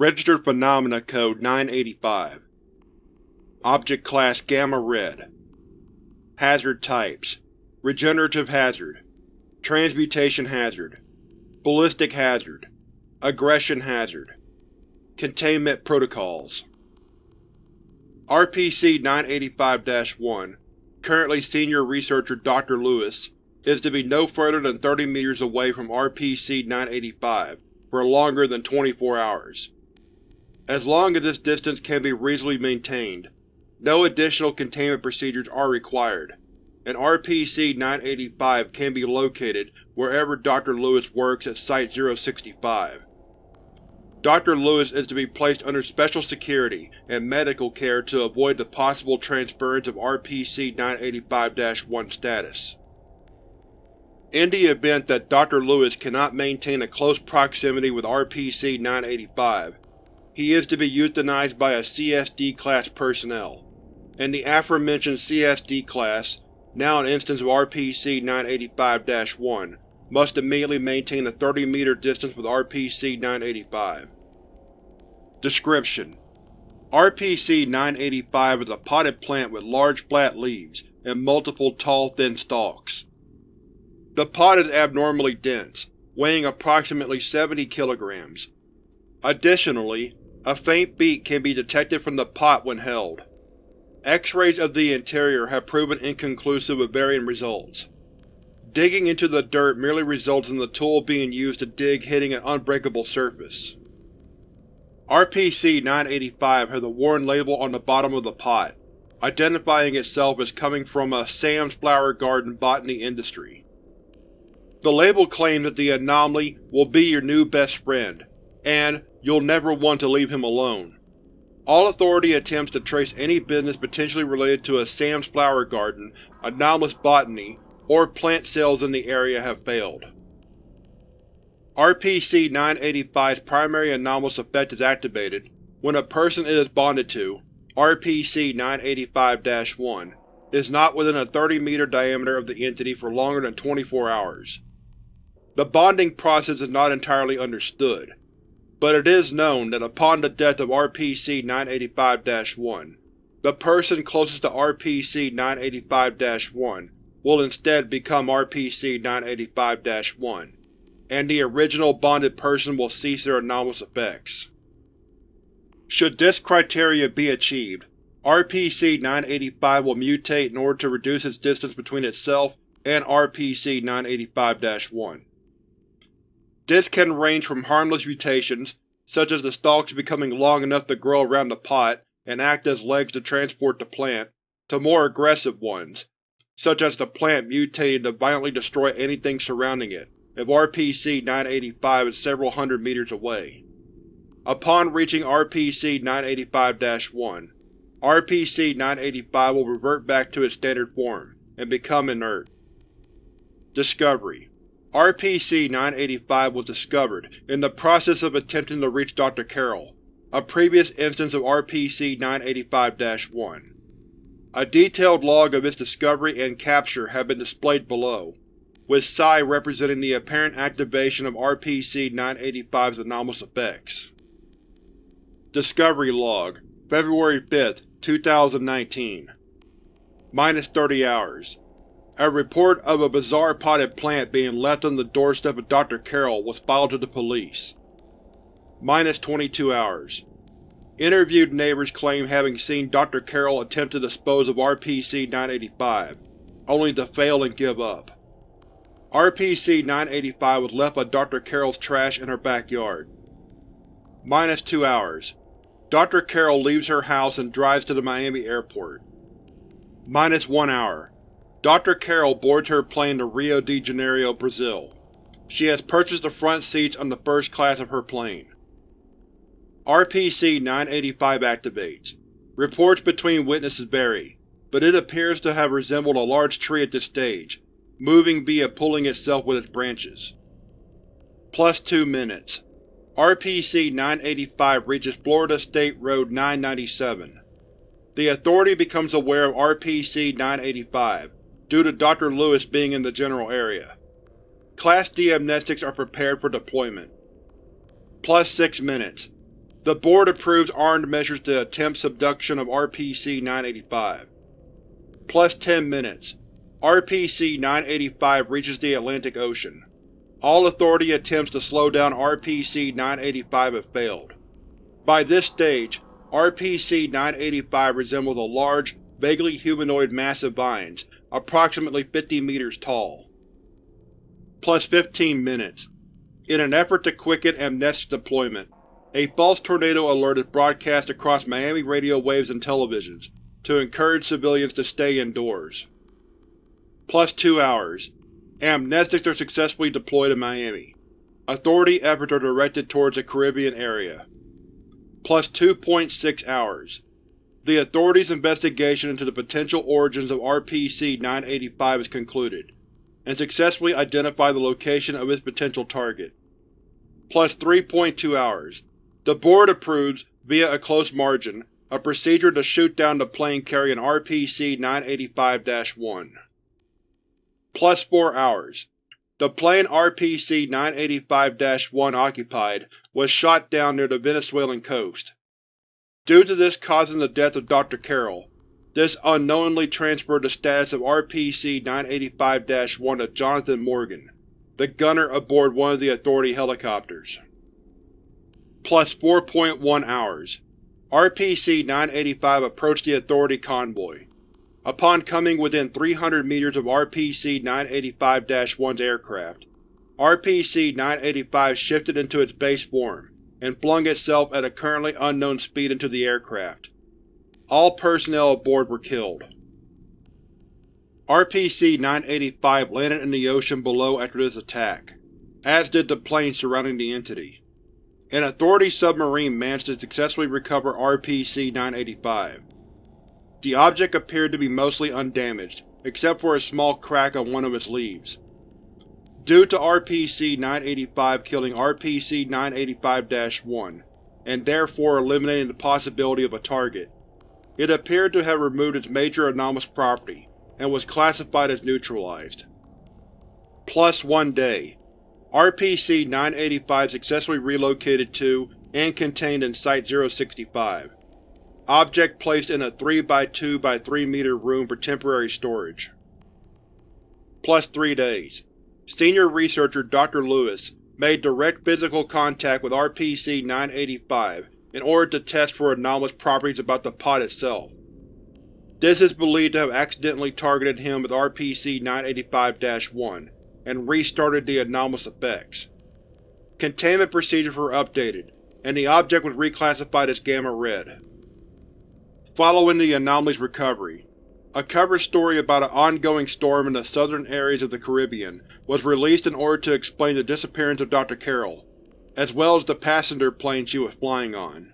Registered Phenomena Code 985 Object Class Gamma Red. Hazard Types. Regenerative Hazard. Transmutation Hazard. Ballistic Hazard. Aggression Hazard. Containment Protocols. RPC-985-1, currently Senior Researcher Dr. Lewis, is to be no further than 30 meters away from RPC-985 for longer than 24 hours. As long as this distance can be reasonably maintained, no additional containment procedures are required, and RPC-985 can be located wherever Dr. Lewis works at Site-065. Dr. Lewis is to be placed under special security and medical care to avoid the possible transference of RPC-985-1 status. In the event that Dr. Lewis cannot maintain a close proximity with RPC-985, he is to be euthanized by a CSD-class personnel, and the aforementioned CSD class, now an instance of RPC-985-1, must immediately maintain a 30 meter distance with RPC-985. Description: RPC-985 is a potted plant with large flat leaves and multiple tall thin stalks. The pod is abnormally dense, weighing approximately 70 kilograms. Additionally, a faint beat can be detected from the pot when held. X-rays of the interior have proven inconclusive with varying results. Digging into the dirt merely results in the tool being used to dig hitting an unbreakable surface. RPC-985 has a worn label on the bottom of the pot, identifying itself as coming from a Sam's Flower Garden botany industry. The label claims that the anomaly will be your new best friend, and you'll never want to leave him alone. All Authority attempts to trace any business potentially related to a Sam's Flower Garden, anomalous botany, or plant sales in the area have failed. RPC-985's primary anomalous effect is activated when a person it is bonded to, RPC-985-1, is not within a 30 meter diameter of the entity for longer than 24 hours. The bonding process is not entirely understood, but it is known that upon the death of RPC-985-1, the person closest to RPC-985-1 will instead become RPC-985-1, and the original bonded person will cease their anomalous effects. Should this criteria be achieved, RPC-985 will mutate in order to reduce its distance between itself and RPC-985-1. This can range from harmless mutations, such as the stalks becoming long enough to grow around the pot and act as legs to transport the plant, to more aggressive ones, such as the plant mutating to violently destroy anything surrounding it, if RPC-985 is several hundred meters away. Upon reaching RPC-985-1, RPC-985 will revert back to its standard form, and become inert. Discovery RPC-985 was discovered in the process of attempting to reach Dr. Carroll, a previous instance of RPC-985-1. A detailed log of its discovery and capture have been displayed below, with Psi representing the apparent activation of RPC-985's anomalous effects. Discovery Log February 5, 2019 Minus 30 hours. A report of a bizarre potted plant being left on the doorstep of Dr. Carroll was filed to the police. Minus 22 hours. Interviewed neighbors claim having seen Dr. Carroll attempt to dispose of RPC-985, only to fail and give up. RPC-985 was left by Dr. Carroll's trash in her backyard. Minus two hours. Dr. Carroll leaves her house and drives to the Miami airport. Minus one hour. Dr. Carroll boards her plane to Rio de Janeiro, Brazil. She has purchased the front seats on the first class of her plane. RPC-985 activates. Reports between witnesses vary, but it appears to have resembled a large tree at this stage, moving via pulling itself with its branches. Plus two minutes. RPC-985 reaches Florida State Road 997. The Authority becomes aware of RPC-985, due to Dr. Lewis being in the general area. Class D amnestics are prepared for deployment. Plus six minutes. The Board approves armed measures to attempt subduction of RPC-985. Plus 10 minutes. RPC-985 reaches the Atlantic Ocean. All Authority attempts to slow down RPC-985 have failed. By this stage, RPC-985 resembles a large, vaguely humanoid mass of vines, approximately 50 meters tall. Plus 15 minutes. In an effort to quicken Amnestic's deployment, a false tornado alert is broadcast across Miami radio waves and televisions, to encourage civilians to stay indoors. Plus 2 hours. Amnestics are successfully deployed in Miami. Authority efforts are directed towards the Caribbean area. Plus 2.6 hours. The Authority's investigation into the potential origins of RPC-985 is concluded, and successfully identify the location of its potential target. Plus 3.2 hours. The Board approves, via a close margin, a procedure to shoot down the plane carrying RPC-985-1. Plus 4 hours. The plane RPC-985-1 occupied was shot down near the Venezuelan coast. Due to this causing the death of Dr. Carroll, this unknowingly transferred the status of RPC-985-1 to Jonathan Morgan, the gunner aboard one of the Authority helicopters. Plus 4.1 hours. RPC-985 approached the Authority convoy. Upon coming within 300 meters of RPC-985-1's aircraft, RPC-985 shifted into its base form and flung itself at a currently unknown speed into the aircraft. All personnel aboard were killed. RPC-985 landed in the ocean below after this attack, as did the plane surrounding the entity. An Authority submarine managed to successfully recover RPC-985. The object appeared to be mostly undamaged, except for a small crack on one of its leaves. Due to RPC-985 killing RPC-985-1, and therefore eliminating the possibility of a target, it appeared to have removed its major anomalous property, and was classified as neutralized. Plus one day. RPC-985 successfully relocated to, and contained in Site-065. Object placed in a 3x2 x 3 meter room for temporary storage. Plus 3 days. Senior researcher Dr. Lewis made direct physical contact with RPC-985 in order to test for anomalous properties about the pod itself. This is believed to have accidentally targeted him with RPC-985-1 and restarted the anomalous effects. Containment procedures were updated, and the object was reclassified as Gamma-Red. Following the anomaly's recovery, a cover story about an ongoing storm in the southern areas of the Caribbean was released in order to explain the disappearance of Dr. Carroll, as well as the passenger plane she was flying on.